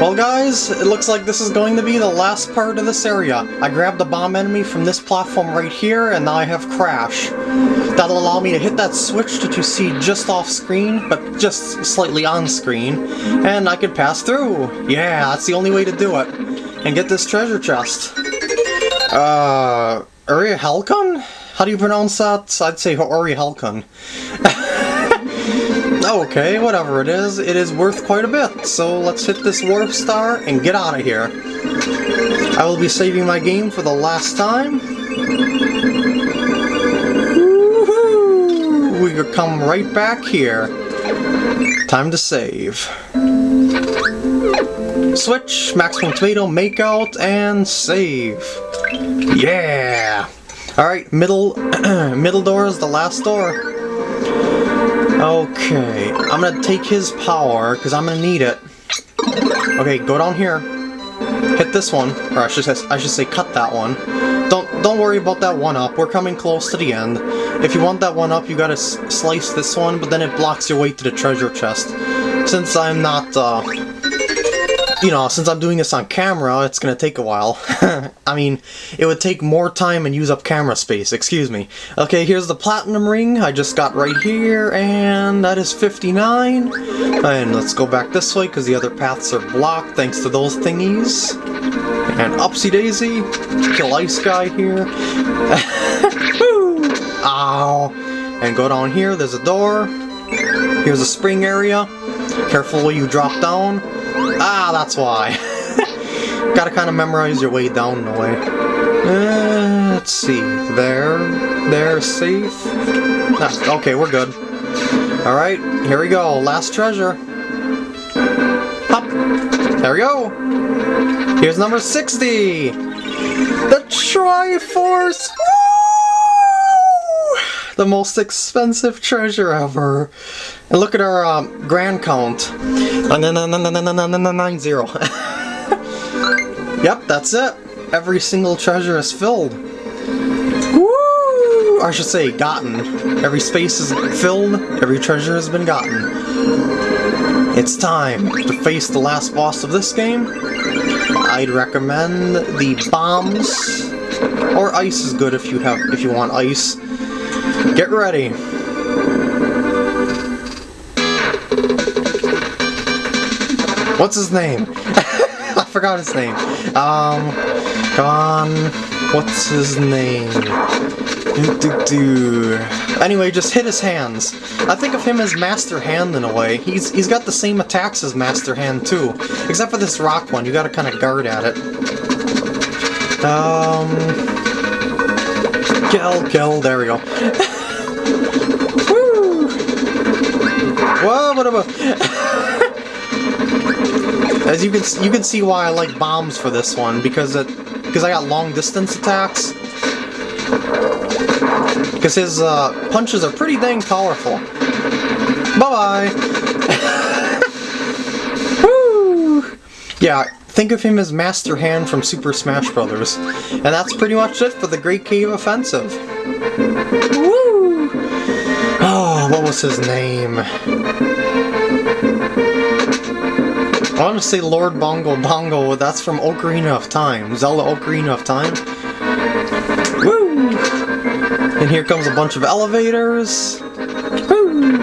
Well guys, it looks like this is going to be the last part of this area. I grabbed the bomb enemy from this platform right here, and now I have Crash. That'll allow me to hit that switch that you see just off screen, but just slightly on screen, and I can pass through. Yeah, that's the only way to do it. And get this treasure chest. Uh, Uri? How do you pronounce that? I'd say Uri. Okay, whatever it is, it is worth quite a bit, so let's hit this warp star and get out of here. I will be saving my game for the last time. We could come right back here. Time to save. Switch, maximum tomato, make out, and save. Yeah! Alright, middle middle door is the last door. Okay, I'm gonna take his power, because I'm gonna need it. Okay, go down here. Hit this one, or I should, say, I should say cut that one. Don't don't worry about that one up, we're coming close to the end. If you want that one up, you gotta slice this one, but then it blocks your way to the treasure chest. Since I'm not, uh, you know, since I'm doing this on camera, it's gonna take a while. I mean, it would take more time and use up camera space, excuse me. Okay, here's the platinum ring I just got right here, and that is 59. And let's go back this way, because the other paths are blocked thanks to those thingies. And upsy daisy, kill ice guy here. Ow! And go down here, there's a door. Here's a spring area. Careful where you drop down. Ah, that's why. Gotta kind of memorize your way down the way. Uh, let's see. There. There, safe. Ah, okay, we're good. Alright, here we go. Last treasure. Hop. There we go. Here's number 60. The Triforce. The most expensive treasure ever. And look at our um, grand count. Nine zero. yep, that's it. Every single treasure is filled. I should say, gotten. Every space is filled, every treasure has been gotten. It's time to face the last boss of this game. I'd recommend the bombs, or ice is good if you have if you want ice. Get ready. What's his name? I forgot his name. Um, on. What's his name? Do, do, do. Anyway, just hit his hands. I think of him as Master Hand in a way. He's he's got the same attacks as Master Hand too, except for this rock one. You got to kind of guard at it. Um, kill, kill. There we go. About? As you can you can see why I like bombs for this one because it because I got long distance attacks. Because his uh, punches are pretty dang powerful. Bye bye. Woo! Yeah, think of him as Master Hand from Super Smash Bros. And that's pretty much it for the Great Cave Offensive. Woo! What was his name? I want to say Lord Bongo Bongo, that's from Ocarina of Time. Zelda Ocarina of Time. Woo! And here comes a bunch of elevators. Woo!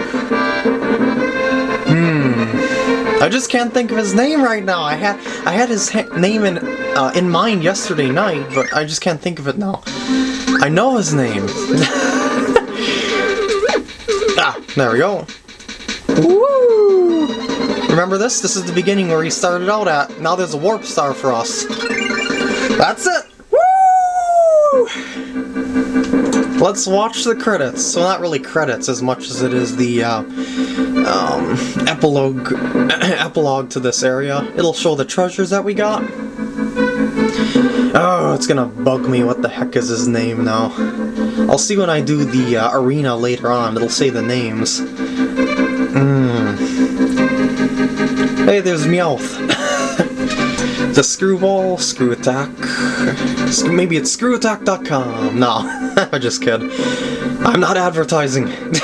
Hmm. I just can't think of his name right now. I had I had his name in uh, in mind yesterday night, but I just can't think of it now. I know his name. ah, there we go. Woo! Remember this? This is the beginning where he started out at. Now there's a warp star for us. That's it! Woo! Let's watch the credits. Well, not really credits as much as it is the uh, um, epilogue, epilogue to this area. It'll show the treasures that we got. Oh, it's gonna bug me. What the heck is his name now? I'll see when I do the uh, arena later on. It'll say the names. Mmm. Hey, there's Meowth. the Screwball, Screw Attack. Maybe it's screwattack.com. No, I just kid. I'm not advertising.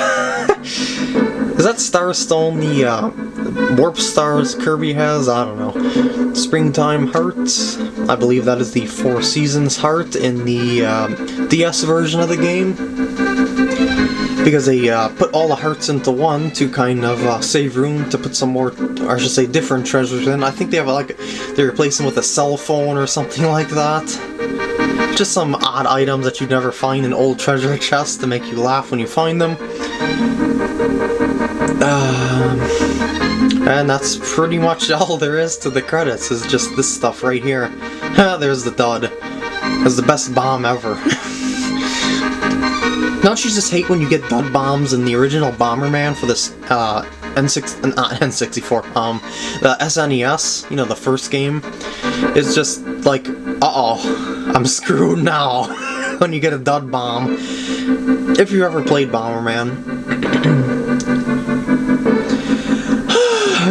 Is that Starstone the uh, warp stars Kirby has, I don't know. Springtime hearts, I believe that is the Four Seasons heart in the um, DS version of the game. Because they uh, put all the hearts into one to kind of uh, save room to put some more, or I should say different treasures in. I think they have like, they replace them with a cell phone or something like that. Just some odd items that you'd never find in old treasure chests to make you laugh when you find them. Um, and that's pretty much all there is to the credits, is just this stuff right here. There's the dud. It's the best bomb ever. Don't you just hate when you get dud bombs in the original Bomberman for this uh, N6, not N64, um, the SNES, you know, the first game? It's just like, uh-oh, I'm screwed now when you get a dud bomb. If you ever played Bomberman.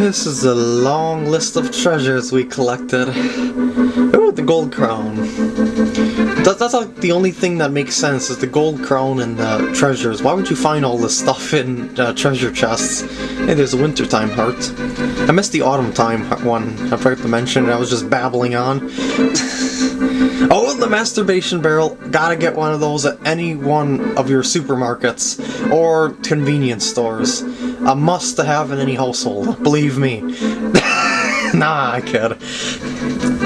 This is a long list of treasures we collected. Ooh, the gold crown. That, that's like the only thing that makes sense is the gold crown and the treasures. Why would you find all this stuff in uh, treasure chests? Hey, there's a wintertime heart. I missed the autumn time one. I forgot to mention it. I was just babbling on. oh, the masturbation barrel. Gotta get one of those at any one of your supermarkets or convenience stores. A must to have in any household. Believe me. nah, I kid.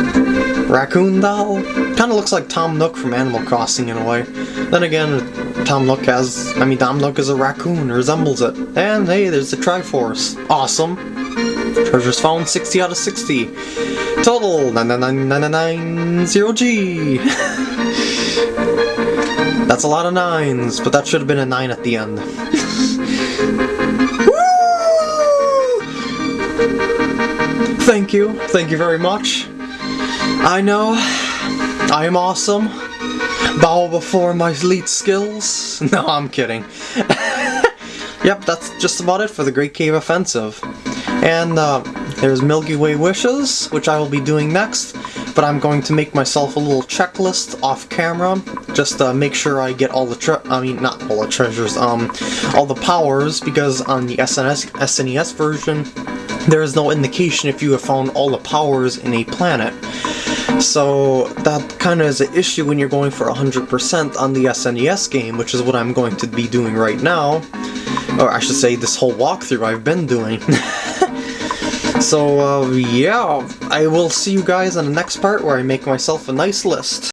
Raccoon doll? Kinda looks like Tom Nook from Animal Crossing in a way. Then again, Tom Nook has, I mean Tom Nook is a raccoon, resembles it. And hey, there's the Triforce. Awesome. Treasures found 60 out of 60. Total 99990G. That's a lot of nines, but that should have been a nine at the end. Thank you, thank you very much. I know, I am awesome. Bow before my elite skills. No, I'm kidding. yep, that's just about it for the Great Cave Offensive. And uh, there's Milky Way Wishes, which I will be doing next, but I'm going to make myself a little checklist off camera, just to make sure I get all the tre- I mean, not all the treasures, um, all the powers, because on the SNS, SNES version, there is no indication if you have found all the powers in a planet. So that kind of is an issue when you're going for 100% on the SNES game, which is what I'm going to be doing right now. Or I should say this whole walkthrough I've been doing. so uh, yeah, I will see you guys on the next part where I make myself a nice list.